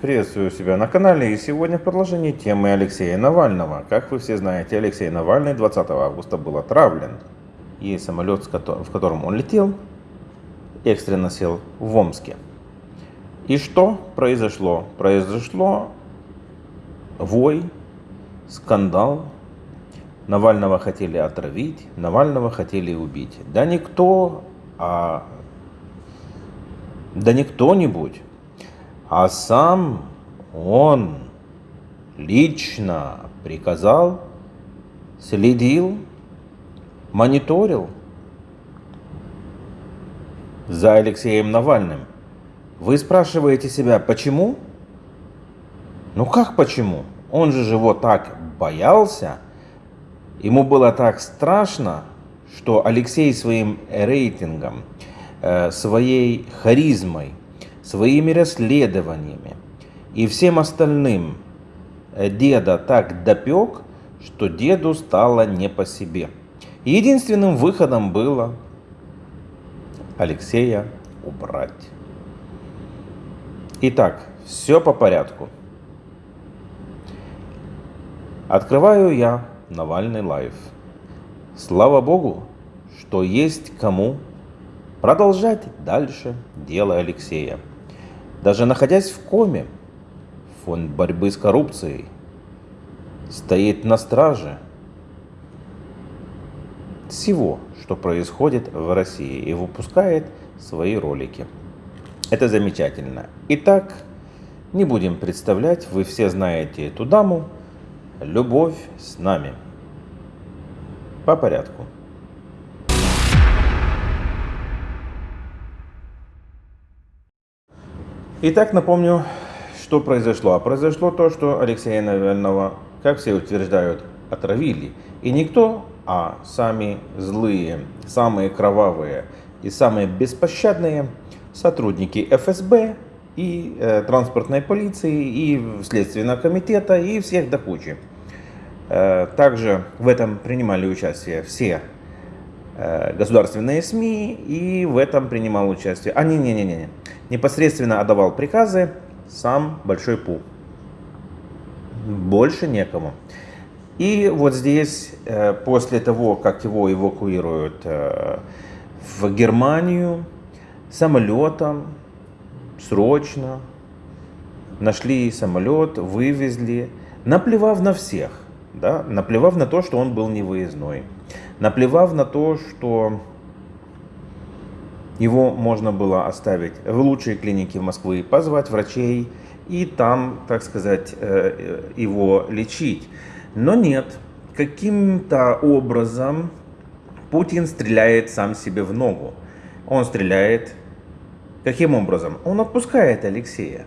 Приветствую себя на канале и сегодня в продолжении темы Алексея Навального. Как вы все знаете, Алексей Навальный 20 августа был отравлен. И самолет, в котором он летел, экстренно сел в Омске. И что произошло? Произошло вой, скандал. Навального хотели отравить, Навального хотели убить. Да никто, а да не кто-нибудь, а сам он лично приказал, следил, мониторил за Алексеем Навальным. Вы спрашиваете себя, почему? Ну как почему? Он же его так боялся, ему было так страшно, что Алексей своим рейтингом, э, своей харизмой, своими расследованиями и всем остальным э, деда так допек, что деду стало не по себе. Единственным выходом было Алексея убрать. Итак, все по порядку. Открываю я Навальный LIVE. Слава Богу, что есть кому продолжать дальше дело Алексея. Даже находясь в коме, фонд борьбы с коррупцией стоит на страже всего, что происходит в России и выпускает свои ролики. Это замечательно. Итак, не будем представлять, вы все знаете эту даму. Любовь с нами. По порядку. Итак, напомню, что произошло. А произошло то, что Алексея Навального, как все утверждают, отравили. И никто, а сами злые, самые кровавые и самые беспощадные сотрудники ФСБ и э, транспортной полиции, и Следственного комитета, и всех до кучи. Э, также в этом принимали участие все Э, государственные СМИ, и в этом принимал участие. А, не-не-не-не. Непосредственно отдавал приказы сам Большой Пу. Больше некому. И вот здесь, э, после того, как его эвакуируют э, в Германию самолетом, срочно, нашли самолет, вывезли, наплевав на всех, да, наплевав на то, что он был невыездной наплевав на то, что его можно было оставить в лучшей клинике Москвы, позвать врачей и там, так сказать, э, его лечить. Но нет, каким-то образом Путин стреляет сам себе в ногу. Он стреляет каким образом? Он отпускает Алексея.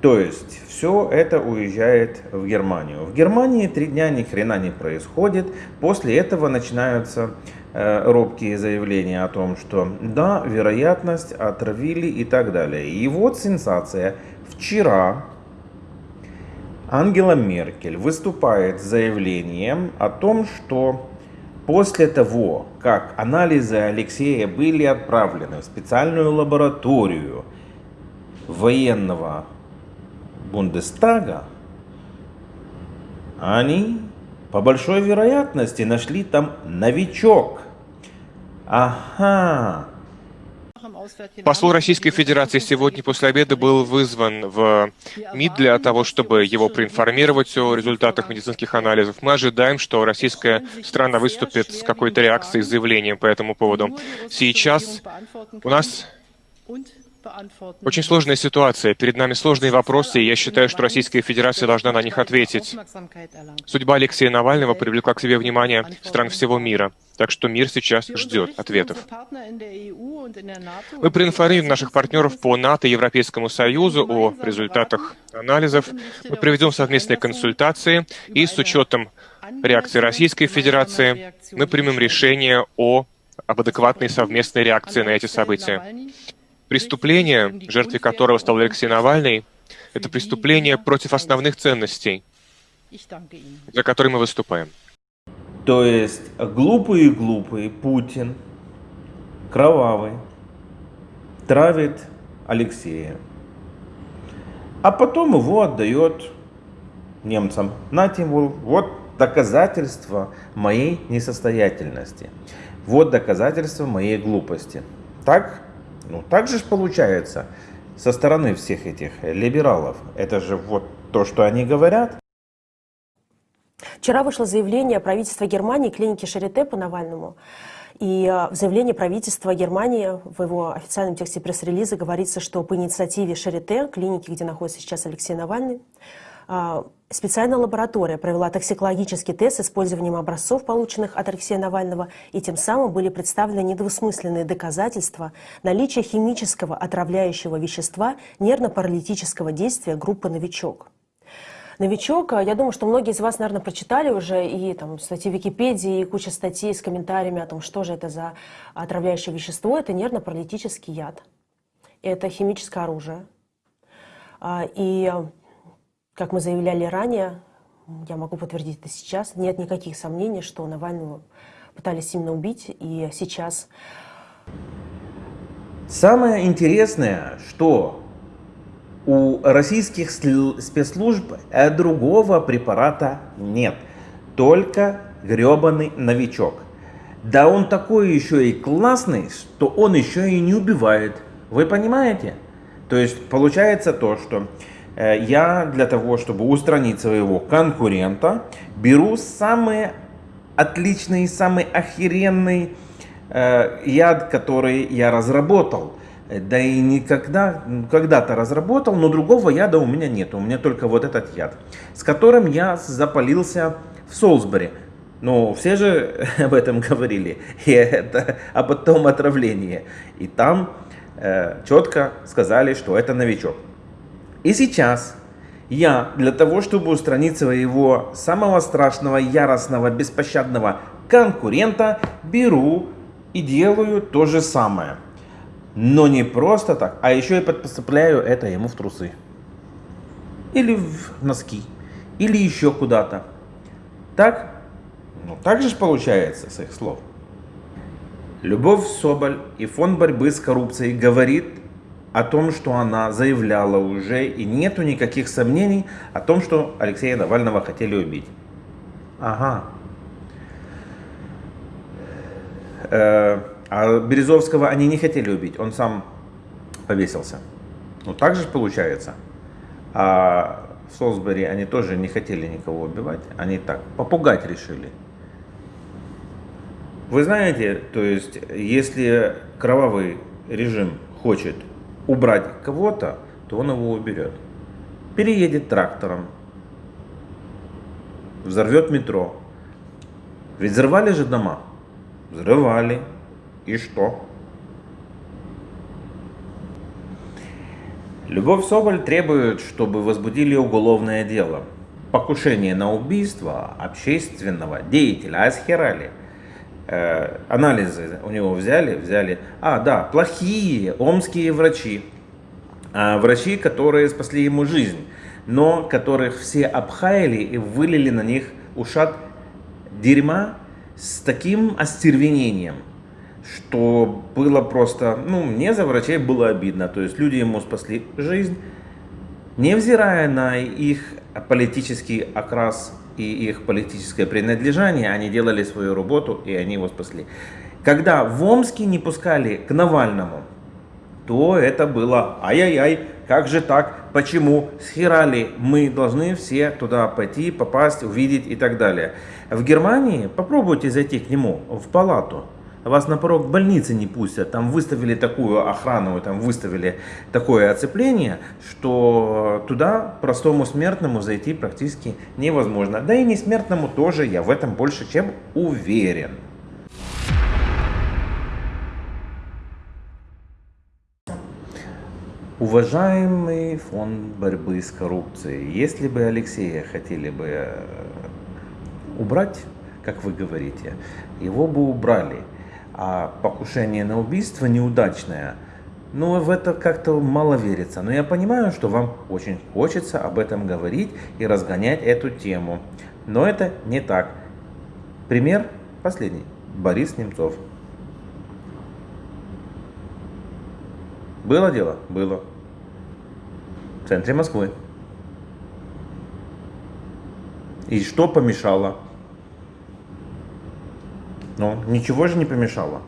То есть все это уезжает в Германию. В Германии три дня ни хрена не происходит. После этого начинаются э, робкие заявления о том, что да, вероятность отравили и так далее. И вот сенсация. Вчера Ангела Меркель выступает с заявлением о том, что после того, как анализы Алексея были отправлены в специальную лабораторию военного Бундестага, они по большой вероятности нашли там новичок. Ага. Посол Российской Федерации сегодня после обеда был вызван в МИД для того, чтобы его проинформировать о результатах медицинских анализов. Мы ожидаем, что российская страна выступит с какой-то реакцией, заявлением по этому поводу. Сейчас у нас очень сложная ситуация. Перед нами сложные вопросы, и я считаю, что Российская Федерация должна на них ответить. Судьба Алексея Навального привлекла к себе внимание стран всего мира. Так что мир сейчас ждет ответов. Мы проинформируем наших партнеров по НАТО и Европейскому Союзу о результатах анализов. Мы проведем совместные консультации, и с учетом реакции Российской Федерации. мы примем решение о об адекватной совместной реакции на эти события. Преступление, жертвой которого стал Алексей Навальный, это преступление против основных ценностей, за которые мы выступаем. То есть глупый-глупый Путин, кровавый, травит Алексея. а потом его отдает немцам. Нате, вот доказательство моей несостоятельности. Вот доказательство моей глупости. Так? Ну, так же получается со стороны всех этих либералов. Это же вот то, что они говорят. Вчера вышло заявление правительства Германии клиники Шарите по Навальному. И э, в заявлении правительства Германии, в его официальном тексте пресс-релиза говорится, что по инициативе Шарите, клиники, где находится сейчас Алексей Навальный, э, специальная лаборатория провела токсикологический тест с использованием образцов, полученных от Алексея Навального, и тем самым были представлены недвусмысленные доказательства наличия химического отравляющего вещества нервно-паралитического действия группы «Новичок». Новичок, я думаю, что многие из вас, наверное, прочитали уже и там статьи в Википедии, и куча статей с комментариями о том, что же это за отравляющее вещество. Это нервно-паралитический яд. Это химическое оружие. А, и, как мы заявляли ранее, я могу подтвердить это сейчас, нет никаких сомнений, что Навального пытались именно убить, и сейчас... Самое интересное, что у российских спецслужб другого препарата нет. Только гребаный новичок. Да он такой еще и классный, что он еще и не убивает. Вы понимаете? То есть получается то, что э, я для того, чтобы устранить своего конкурента, беру самый отличный, самый охеренный э, яд, который я разработал. Да и никогда, когда-то разработал, но другого яда у меня нет. У меня только вот этот яд, с которым я запалился в Солсбери. Но все же об этом говорили, и это об том отравлении. И там э, четко сказали, что это новичок. И сейчас я для того, чтобы устранить своего самого страшного, яростного, беспощадного конкурента, беру и делаю то же самое. Но не просто так, а еще и подцепляю это ему в трусы. Или в носки. Или еще куда-то. Так? Ну так же получается с их слов. Любовь Соболь и фонд борьбы с коррупцией говорит о том, что она заявляла уже, и нету никаких сомнений о том, что Алексея Навального хотели убить. Ага. Э а Березовского они не хотели убить, он сам повесился. Ну так же получается. А в Солсбери они тоже не хотели никого убивать, они так, попугать решили. Вы знаете, то есть, если кровавый режим хочет убрать кого-то, то он его уберет. Переедет трактором, взорвет метро. Ведь взрывали же дома. Взрывали, и что? Любовь Соболь требует, чтобы возбудили уголовное дело. Покушение на убийство общественного деятеля Асхерали. Э, анализы у него взяли, взяли. А, да, плохие омские врачи. А, врачи, которые спасли ему жизнь, но которых все обхаяли и вылили на них ушат дерьма с таким остервенением – что было просто, ну, мне за врачей было обидно. То есть люди ему спасли жизнь, невзирая на их политический окрас и их политическое принадлежание, они делали свою работу и они его спасли. Когда в Омске не пускали к Навальному, то это было ай-яй-яй, как же так, почему, схерали, мы должны все туда пойти, попасть, увидеть и так далее. В Германии попробуйте зайти к нему в палату, вас на порог больницы не пустят, там выставили такую охрану, там выставили такое оцепление, что туда простому смертному зайти практически невозможно. Да и не смертному тоже, я в этом больше чем уверен. Уважаемый фонд борьбы с коррупцией, если бы Алексея хотели бы э, убрать, как вы говорите, его бы убрали а покушение на убийство неудачное. Но в это как-то мало верится. Но я понимаю, что вам очень хочется об этом говорить и разгонять эту тему. Но это не так. Пример последний. Борис Немцов. Было дело? Было. в центре Москвы. И что помешало? Ну, ничего же не помешало.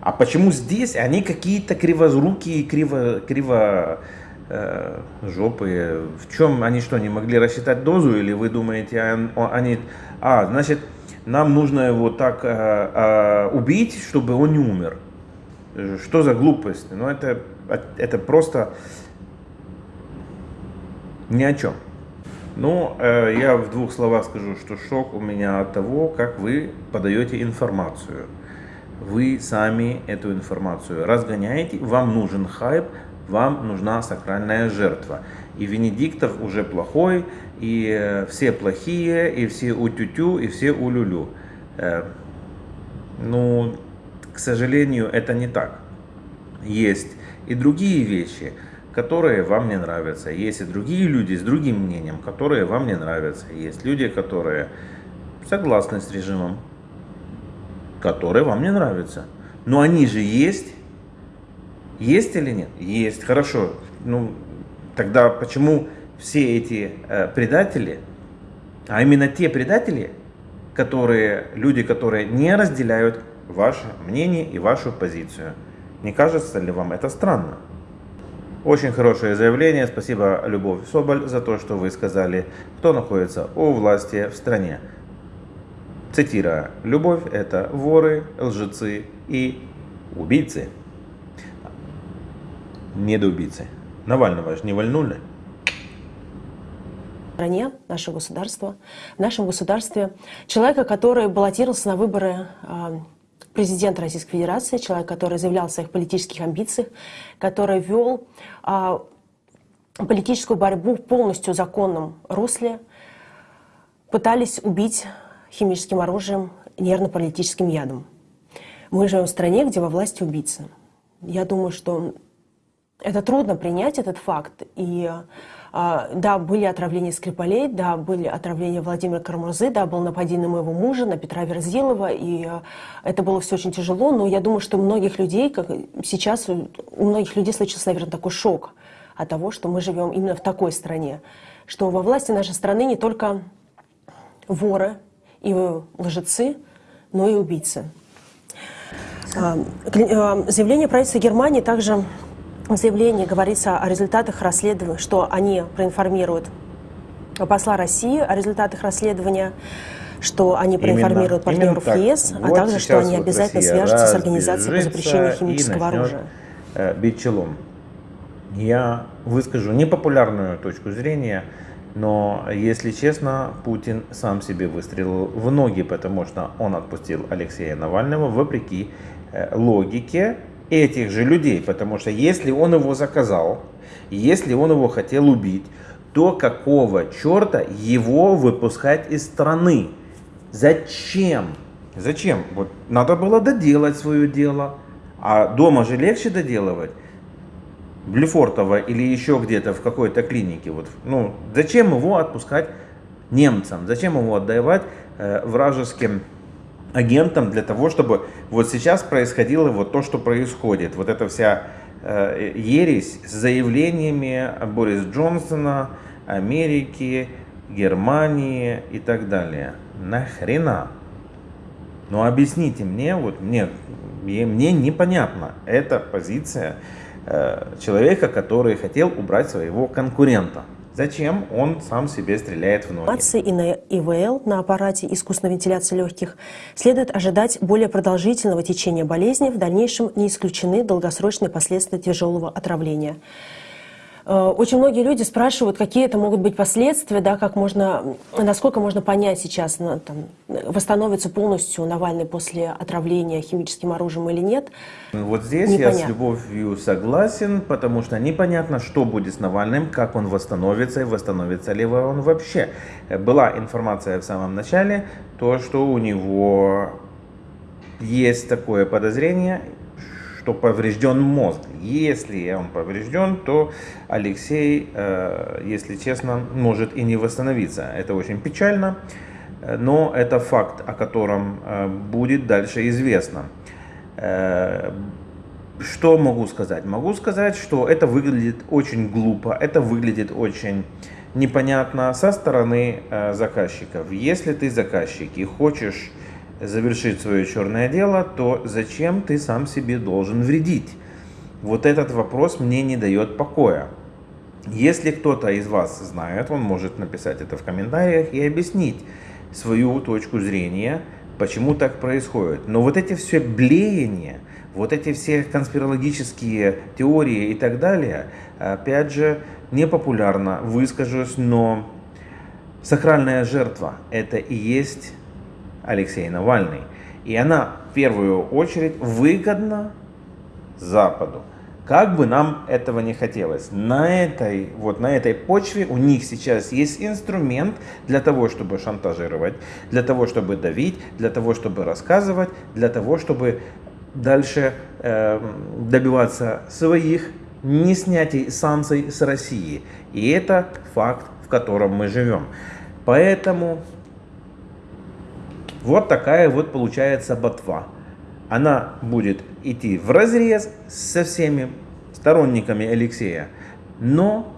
А почему здесь они какие-то кривозрукие, криво, криво э, жопы? В чем они что, не могли рассчитать дозу? Или вы думаете, они... А, значит, нам нужно его так э, э, убить, чтобы он не умер. Что за глупость? Ну, это, это просто ни о чем. Ну, э, я в двух словах скажу, что шок у меня от того, как вы подаете информацию. Вы сами эту информацию разгоняете, вам нужен хайп, вам нужна сакральная жертва. И Венедиктов уже плохой, и э, все плохие, и все утю-тю, и все улюлю. Э, ну, к сожалению, это не так. Есть и другие вещи – которые вам не нравятся. Есть и другие люди с другим мнением, которые вам не нравятся. Есть люди, которые согласны с режимом, которые вам не нравятся. Но они же есть. Есть или нет? Есть. Хорошо. Ну, тогда почему все эти э, предатели, а именно те предатели, которые, люди, которые не разделяют ваше мнение и вашу позицию. Не кажется ли вам это странно? Очень хорошее заявление. Спасибо, Любовь Соболь, за то, что вы сказали, кто находится у власти в стране. Цитирую. Любовь – это воры, лжецы и убийцы. Недоубийцы. Навального же не вольнули. стране, наше государство, в нашем государстве человека, который баллотировался на выборы а, президент Российской Федерации, человек, который заявлял о своих политических амбициях, который вел а, политическую борьбу в полностью законном русле, пытались убить химическим оружием, нервно-паралитическим ядом. Мы живем в стране, где во власти убийцы. Я думаю, что это трудно принять этот факт. И а, да, были отравления Скрипалей, да, были отравления Владимира Кармурзы, да, было нападение на моего мужа, на Петра Верзилова, и а, это было все очень тяжело, но я думаю, что у многих людей, как сейчас у многих людей случился, наверное, такой шок от того, что мы живем именно в такой стране, что во власти нашей страны не только воры и лжецы, но и убийцы. А, заявление правительства Германии также заявлении говорится о результатах расследования, что они проинформируют посла России о результатах расследования, что они проинформируют именно, партнеров именно ЕС, а вот также, что они вот обязательно Россия свяжутся с организацией по запрещению химического оружия. Э, бить челом. Я выскажу непопулярную точку зрения, но, если честно, Путин сам себе выстрелил в ноги, потому что он отпустил Алексея Навального вопреки э, логике этих же людей, потому что если он его заказал, если он его хотел убить, то какого черта его выпускать из страны? Зачем? Зачем? Вот надо было доделать свое дело. А дома же легче доделывать. В Лефортово или еще где-то в какой-то клинике. Вот, ну, зачем его отпускать немцам? Зачем его отдавать э, вражеским агентом для того, чтобы вот сейчас происходило вот то, что происходит. Вот эта вся э, ересь с заявлениями Бориса Джонсона, Америки, Германии и так далее. Нахрена? Ну объясните мне, вот мне, мне непонятно. Это позиция э, человека, который хотел убрать своего конкурента. Зачем он сам себе стреляет в ноги? И на ИВЛ, на аппарате искусственной вентиляции легких, следует ожидать более продолжительного течения болезни. В дальнейшем не исключены долгосрочные последствия тяжелого отравления. Э, очень многие люди спрашивают, какие это могут быть последствия, да, как можно, насколько можно понять сейчас, ну, там, восстановится полностью Навальный после отравления химическим оружием или нет. Вот здесь непонятно. я с любовью согласен, потому что непонятно, что будет с Навальным, как он восстановится и восстановится ли он вообще. Была информация в самом начале, то, что у него есть такое подозрение, что поврежден мозг. Если он поврежден, то Алексей, э, если честно, может и не восстановиться. Это очень печально, но это факт, о котором э, будет дальше известно. Э, что могу сказать? Могу сказать, что это выглядит очень глупо, это выглядит очень непонятно со стороны заказчиков. Если ты заказчик и хочешь завершить свое черное дело, то зачем ты сам себе должен вредить? Вот этот вопрос мне не дает покоя. Если кто-то из вас знает, он может написать это в комментариях и объяснить свою точку зрения, почему так происходит. Но вот эти все блеяния, вот эти все конспирологические теории и так далее, опять же, непопулярно выскажусь, но сакральная жертва – это и есть Алексей Навальный. И она в первую очередь выгодна Западу. Как бы нам этого не хотелось, на этой, вот на этой почве у них сейчас есть инструмент для того, чтобы шантажировать, для того, чтобы давить, для того, чтобы рассказывать, для того, чтобы дальше э, добиваться своих не снятий санкций с России. И это факт, в котором мы живем. Поэтому вот такая вот получается ботва она будет идти в разрез со всеми сторонниками Алексея. Но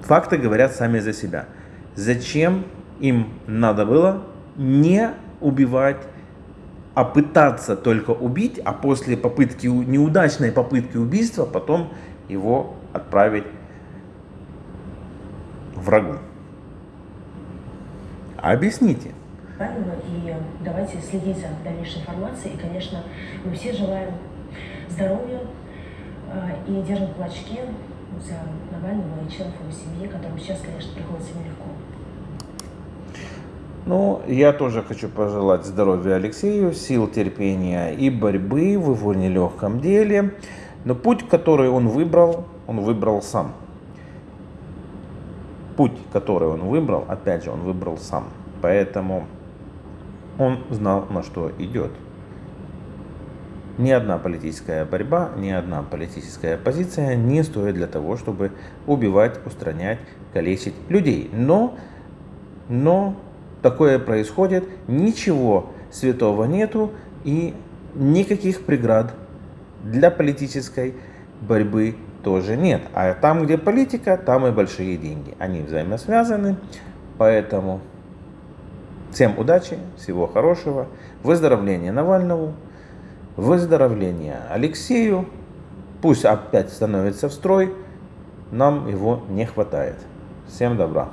факты говорят сами за себя. Зачем им надо было не убивать, а пытаться только убить, а после попытки, неудачной попытки убийства потом его отправить врагу? Объясните правильно, и давайте следить за дальнейшей информацией. И, конечно, мы все желаем здоровья э, и держим кулачки за Навального и членов его семьи, которым сейчас, конечно, приходится нелегко. Ну, я тоже хочу пожелать здоровья Алексею, сил терпения и борьбы в его нелегком деле. Но путь, который он выбрал, он выбрал сам. Путь, который он выбрал, опять же, он выбрал сам. Поэтому он знал, на что идет. Ни одна политическая борьба, ни одна политическая позиция не стоит для того, чтобы убивать, устранять, калечить людей. Но, но такое происходит, ничего святого нету и никаких преград для политической борьбы тоже нет. А там, где политика, там и большие деньги. Они взаимосвязаны, поэтому Всем удачи, всего хорошего, выздоровления Навальному, выздоровления Алексею. Пусть опять становится в строй, нам его не хватает. Всем добра.